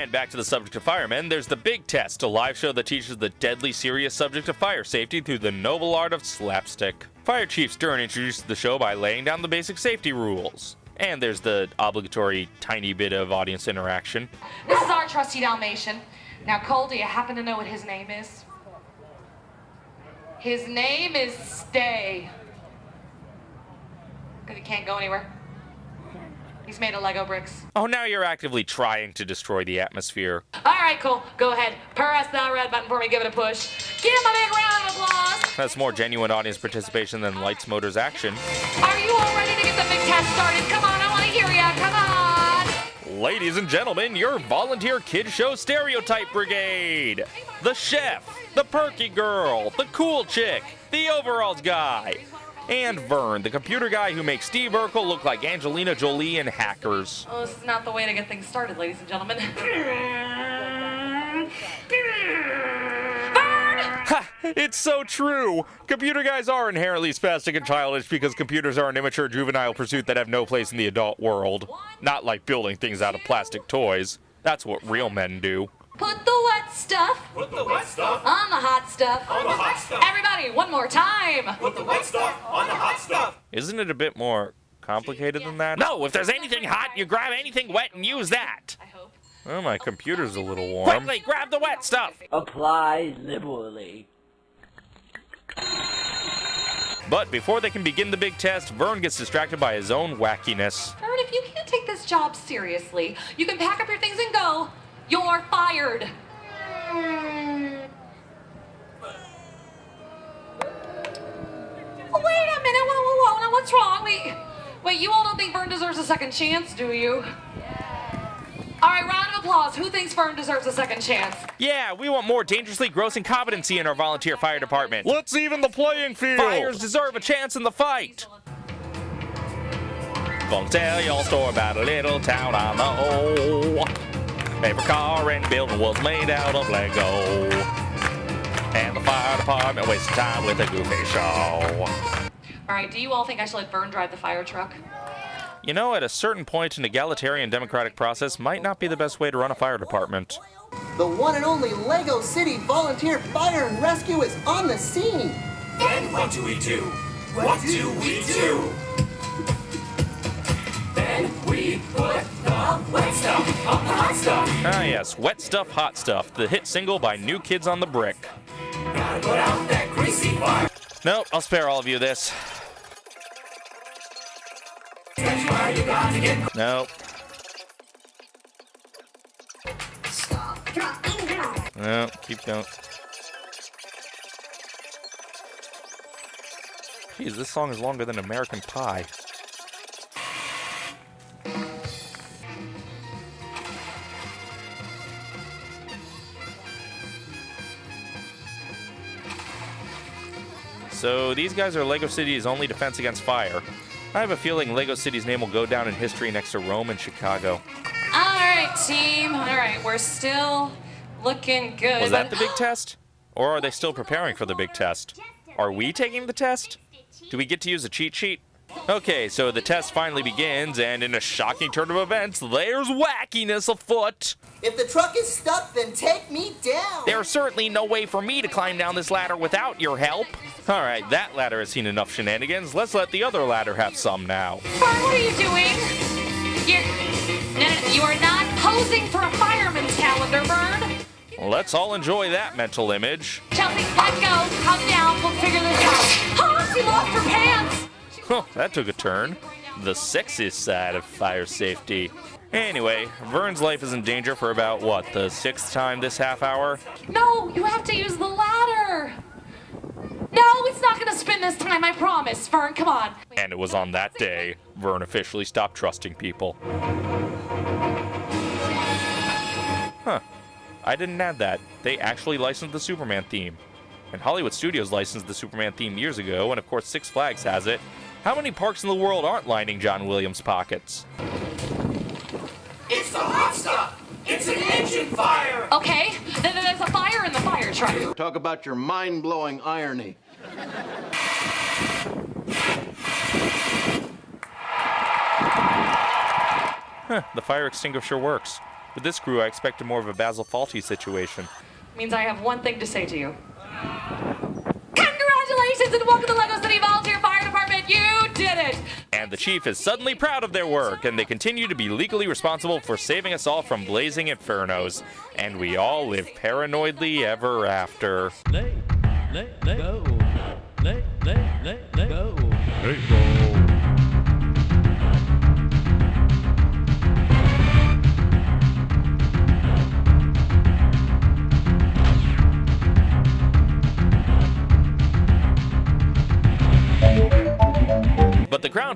And back to the subject of firemen, there's the Big Test, a live show that teaches the deadly serious subject of fire safety through the noble art of slapstick. Fire Chief Stern introduces the show by laying down the basic safety rules. And there's the obligatory tiny bit of audience interaction. This is our trusty Dalmatian. Now, Cole, do you happen to know what his name is? His name is Stay. Because he can't go anywhere. He's made of Lego bricks. Oh, now you're actively trying to destroy the atmosphere. All right, cool. go ahead. Press that red button for me. Give it a push. Give him a big round of applause. That's more genuine audience participation than Lights Motors action. Are you all ready to get the big test started? Come on, I want to hear ya. Come on. Ladies and gentlemen, your volunteer kid show stereotype brigade. The chef, the perky girl, the cool chick, the overalls guy, and Vern, the computer guy who makes Steve Urkel look like Angelina Jolie in Hackers. Oh, this is not the way to get things started, ladies and gentlemen. Ha! It's so true! Computer guys are inherently spastic and childish because computers are an immature juvenile pursuit that have no place in the adult world. Not like building things out of plastic toys. That's what real men do. Put stuff Put the wet stuff on the hot stuff. on the hot stuff. Everybody, one more time. Put the wet stuff on the hot stuff. Isn't it a bit more complicated than that? No, if there's anything hot, you grab anything wet and use that. I hope. Oh, my computer's a little warm. Quickly, grab the wet stuff! Apply liberally. But before they can begin the big test, Vern gets distracted by his own wackiness. Vern, if you can't take this job seriously, you can pack up your things and go. You're fired. Oh, wait a minute. Whoa, whoa, whoa. Now, what's wrong? Wait, wait. You all don't think Vern deserves a second chance, do you? All right, round of applause. Who thinks Vern deserves a second chance? Yeah, we want more dangerously gross incompetency in our volunteer fire department. Let's even the playing field! Fires deserve a chance in the fight! Gonna tell your story about a little town I know. Every car and building was made out of Lego. And the fire department wasted time with a goofy show. All right, do you all think I should let Vern drive the fire truck? You know, at a certain point, an egalitarian democratic process might not be the best way to run a fire department. The one and only Lego City Volunteer Fire and Rescue is on the scene. Then what do we do? What do we do? Stuff. Ah, yes, Wet Stuff, Hot Stuff, the hit single by New Kids on the Brick. Gotta put out that greasy fire. Nope, I'll spare all of you this. That's why you gotta get Nope. No, keep going. Jeez, this song is longer than American Pie. So these guys are Lego City's only defense against fire. I have a feeling Lego City's name will go down in history next to Rome and Chicago. All right, team. All right, we're still looking good. Was that the big test? Or are they still preparing for the big test? Are we taking the test? Do we get to use a cheat sheet? Okay, so the test finally begins, and in a shocking turn of events, there's wackiness afoot. If the truck is stuck, then take me down. There's certainly no way for me to climb down this ladder without your help. All right, that ladder has seen enough shenanigans. Let's let the other ladder have some now. Vern, what are you doing? You're, no, no, you are not posing for a fireman's calendar, Vern. Let's all enjoy that mental image. Chelsea, let go. Calm down. We'll figure this out. Oh, she lost her pants. Huh, that took a turn. The sexy side of fire safety. Anyway, Vern's life is in danger for about, what, the sixth time this half hour? No, you have to use the ladder. No, it's not going to spin this time, I promise. Vern, come on. And it was on that day Vern officially stopped trusting people. Huh. I didn't add that. They actually licensed the Superman theme. And Hollywood Studios licensed the Superman theme years ago, and of course Six Flags has it. How many parks in the world aren't lining John Williams' pockets? It's the hot stuff. It's an engine fire. Okay, then there's a fire in the fire truck. Talk about your mind blowing irony. Huh, the fire extinguisher works. With this crew, I expected more of a Basil Fawlty situation. Means I have one thing to say to you. Congratulations and welcome to Lego City Volunteer Fire the chief is suddenly proud of their work, and they continue to be legally responsible for saving us all from blazing infernos. And we all live paranoidly ever after. Go. Go. Go.